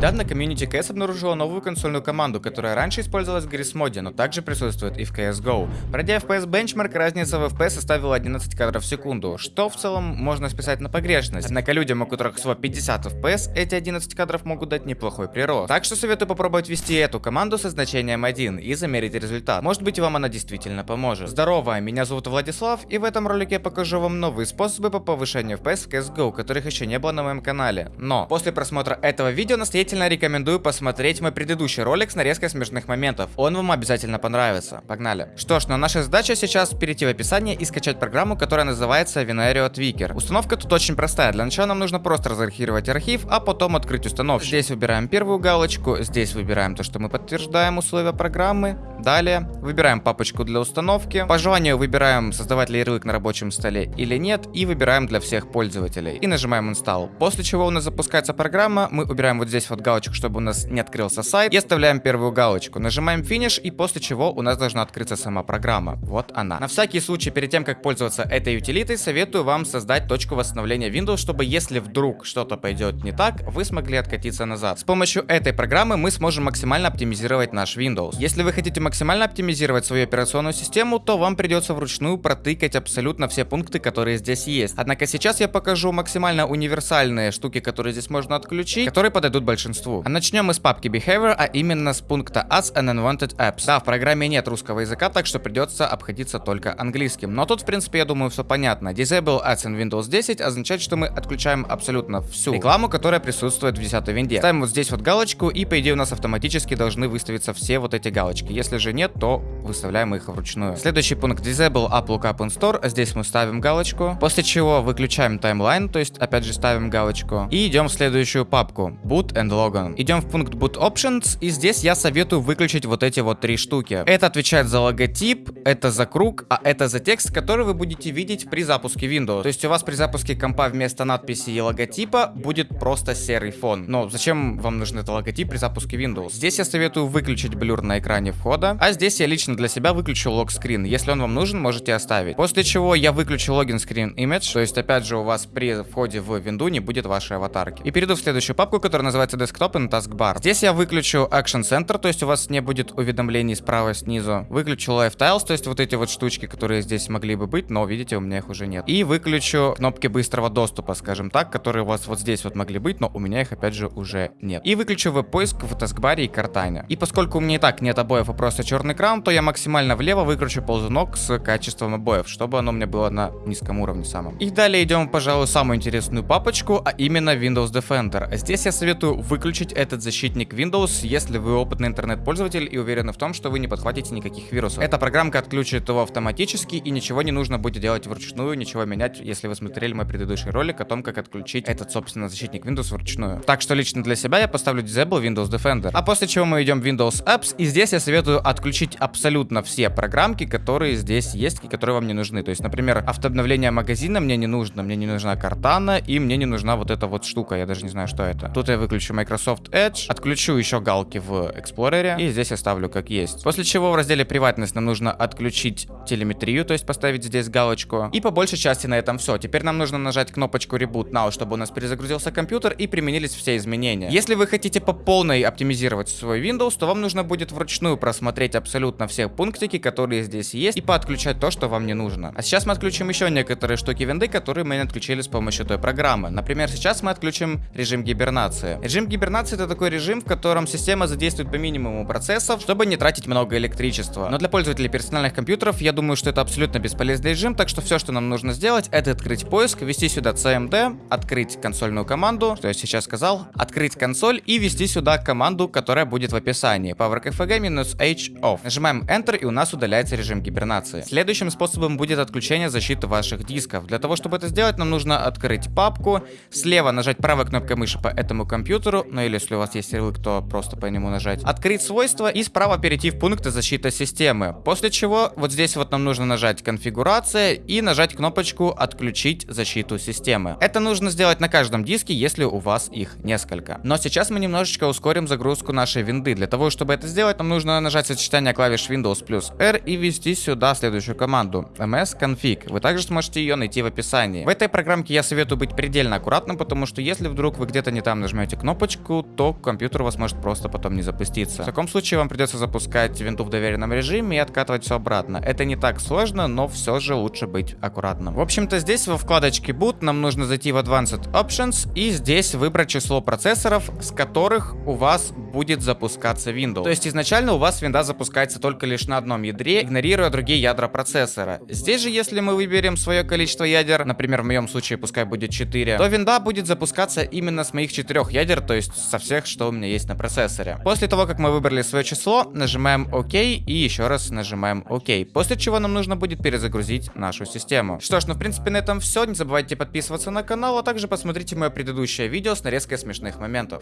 Недавно комьюнити CS обнаружила новую консольную команду, которая раньше использовалась в Gris моде, но также присутствует и в CSGO. Пройдя FPS Benchmark, разница в FPS составила 11 кадров в секунду, что в целом можно списать на погрешность. Однако людям, у которых всего 50 FPS, эти 11 кадров могут дать неплохой прирост. Так что советую попробовать ввести эту команду со значением 1 и замерить результат. Может быть вам она действительно поможет. Здорово, меня зовут Владислав, и в этом ролике я покажу вам новые способы по повышению FPS в CSGO, которых еще не было на моем канале. Но после просмотра этого видео настоятельно рекомендую посмотреть мой предыдущий ролик с нарезкой смешных моментов. Он вам обязательно понравится. Погнали. Что ж, но наша задача сейчас перейти в описание и скачать программу, которая называется Venario Tweaker. Установка тут очень простая. Для начала нам нужно просто разархировать архив, а потом открыть установку. Здесь выбираем первую галочку, здесь выбираем то, что мы подтверждаем условия программы. Далее выбираем папочку для установки. По желанию выбираем создавать ли ярлык на рабочем столе или нет и выбираем для всех пользователей. И нажимаем Install. После чего у нас запускается программа, мы убираем вот здесь вот галочку, чтобы у нас не открылся сайт и оставляем первую галочку. Нажимаем Finish и после чего у нас должна открыться сама программа. Вот она. На всякий случай, перед тем как пользоваться этой утилитой, советую вам создать точку восстановления Windows, чтобы если вдруг что-то пойдет не так, вы смогли откатиться назад. С помощью этой программы мы сможем максимально оптимизировать наш Windows. Если вы хотите максимально оптимизировать свою операционную систему, то вам придется вручную протыкать абсолютно все пункты, которые здесь есть. Однако сейчас я покажу максимально универсальные штуки, которые здесь можно отключить, которые подойдут большинству. А начнем мы с папки Behavior, а именно с пункта Ads and Unwanted Apps. Да, в программе нет русского языка, так что придется обходиться только английским. Но тут, в принципе, я думаю, все понятно. Disable Ads in Windows 10 означает, что мы отключаем абсолютно всю рекламу, которая присутствует в 10 винде. Ставим вот здесь вот галочку, и по идее у нас автоматически должны выставиться все вот эти галочки. Если же нет, то выставляем их вручную. Следующий пункт Disable App Lookup in Store. Здесь мы ставим галочку. После чего выключаем таймлайн, то есть опять же ставим галочку. И идем в следующую папку. Boot and Logon. Идем в пункт Boot Options. И здесь я советую выключить вот эти вот три штуки. Это отвечает за логотип, это за круг, а это за текст, который вы будете видеть при запуске Windows. То есть у вас при запуске компа вместо надписи и логотипа будет просто серый фон. Но зачем вам нужен этот логотип при запуске Windows? Здесь я советую выключить блюр на экране входа, а здесь я лично для себя выключу лог-скрин. Если он вам нужен, можете оставить. После чего я выключу логин screen image, то есть опять же у вас при входе в винду не будет вашей аватарки. И перейду в следующую папку, которая называется Desktop and Taskbar. Здесь я выключу Action Center, то есть у вас не будет уведомлений справа снизу. Выключу Live Tiles, то есть вот эти вот штучки, которые здесь могли бы быть, но видите, у меня их уже нет. И выключу кнопки быстрого доступа, скажем так, которые у вас вот здесь вот могли быть, но у меня их опять же уже нет. И выключу веб-поиск в таскбаре и картайне. И поскольку у меня и так нет обоев, а просто черный экран, то я максимально влево выкручу ползунок с качеством обоев, чтобы оно у меня было на низком уровне самом. И далее идем, пожалуй, самую интересную папочку, а именно Windows Defender. Здесь я советую выключить этот защитник Windows, если вы опытный интернет-пользователь и уверены в том, что вы не подхватите никаких вирусов. Эта программка отключит его автоматически и ничего не нужно будет делать вручную, ничего менять, если вы смотрели мой предыдущий ролик о том, как отключить этот, собственно, защитник Windows вручную. Так что лично для себя я поставлю Disable Windows Defender. А после чего мы идем в Windows Apps, и здесь я советую отключить абсолютно все программки, которые здесь есть и которые вам не нужны. То есть, например, автообновление магазина мне не нужно, мне не нужна картана и мне не нужна вот эта вот штука, я даже не знаю, что это. Тут я выключу Microsoft Edge, отключу еще галки в Explorer и здесь оставлю как есть. После чего в разделе приватность нам нужно отключить телеметрию, то есть поставить здесь галочку. И по большей части на этом все. Теперь нам нужно нажать кнопочку Reboot Now, чтобы у нас перезагрузился компьютер и применились все изменения. Если вы хотите по полной оптимизировать свой Windows, то вам нужно будет вручную просмотреть абсолютно все пунктики, которые здесь есть, и поотключать то, что вам не нужно. А сейчас мы отключим еще некоторые штуки винды, которые мы не отключили с помощью той программы. Например, сейчас мы отключим режим гибернации. Режим гибернации это такой режим, в котором система задействует по минимуму процессов, чтобы не тратить много электричества. Но для пользователей персональных компьютеров я думаю, что это абсолютно бесполезный режим, так что все, что нам нужно сделать, это открыть поиск, ввести сюда CMD, открыть консольную команду, что я сейчас сказал, открыть консоль и ввести сюда команду, которая будет в описании. PowerKFG-H off. Нажимаем Enter и у нас удаляется режим гибернации. Следующим способом будет отключение защиты ваших дисков. Для того, чтобы это сделать, нам нужно открыть папку, слева нажать правой кнопкой мыши по этому компьютеру, ну или если у вас есть ярлык, то просто по нему нажать. Открыть свойства и справа перейти в пункты защиты системы. После чего вот здесь вот нам нужно нажать конфигурация и нажать кнопочку отключить защиту системы. Это нужно сделать на каждом диске, если у вас их несколько. Но сейчас мы немножечко ускорим загрузку нашей винды. Для того, чтобы это сделать, нам нужно нажать сочетание клавиш Windows плюс R и ввести сюда следующую команду msconfig. Вы также сможете ее найти в описании. В этой программке я советую быть предельно аккуратным, потому что если вдруг вы где-то не там нажмете кнопочку, галочку, то компьютер у вас может просто потом не запуститься. В таком случае вам придется запускать винту в доверенном режиме и откатывать все обратно. Это не так сложно, но все же лучше быть аккуратным. В общем-то, здесь во вкладочке Boot нам нужно зайти в Advanced Options и здесь выбрать число процессоров, с которых у вас будет запускаться Windows. То есть изначально у вас винда запускается только лишь на одном ядре, игнорируя другие ядра процессора. Здесь же, если мы выберем свое количество ядер, например, в моем случае пускай будет 4, то винда будет запускаться именно с моих четырех ядер, то есть со всех, что у меня есть на процессоре. После того, как мы выбрали свое число, нажимаем ОК и еще раз нажимаем ОК. После чего нам нужно будет перезагрузить нашу систему. Что ж, ну в принципе на этом все. Не забывайте подписываться на канал, а также посмотрите мое предыдущее видео с нарезкой смешных моментов.